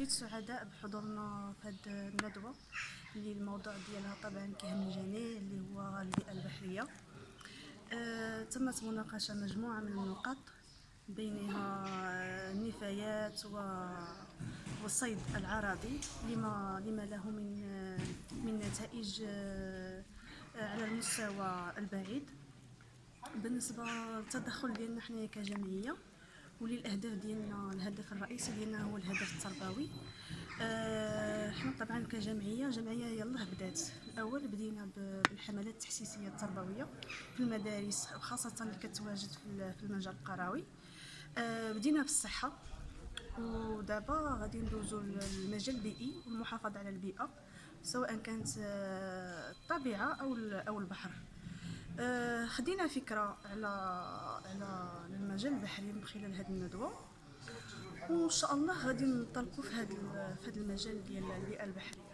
جيت سعداء بحضورنا في هذه الندوة اللي الموضوع ديالها طبعا كيهم الجميع اللي هو البيئة البحرية. آه، تمت مناقشة مجموعة من النقاط بينها النفايات و والصيد العرضي لما لما له من من نتائج آه، على المستوى البعيد. بالنسبة للتدخل ديالنا حنايا كجمعية وللاهداف ديالنا الهدف الرئيسي ديالنا هو الهدف التربوي. آه، حنا طبعا كجمعية جمعية يلاه بدات. الأول بدينا بالحملات التحسيسيه التربوية في المدارس وخاصة اللي كتواجد في المجال القروي آه، بدينا بالصحة. ودابا غادي ندوزو للمجال البيئي والمحافظة على البيئة سواء كانت آه، الطبيعة أو أو البحر. آه، خدينا فكرة على على المجال البحري من خلال هذه الندوة. وإن شاء الله غادي ننطلقوا في هذا في هذا المجال ديال البيئه البحريه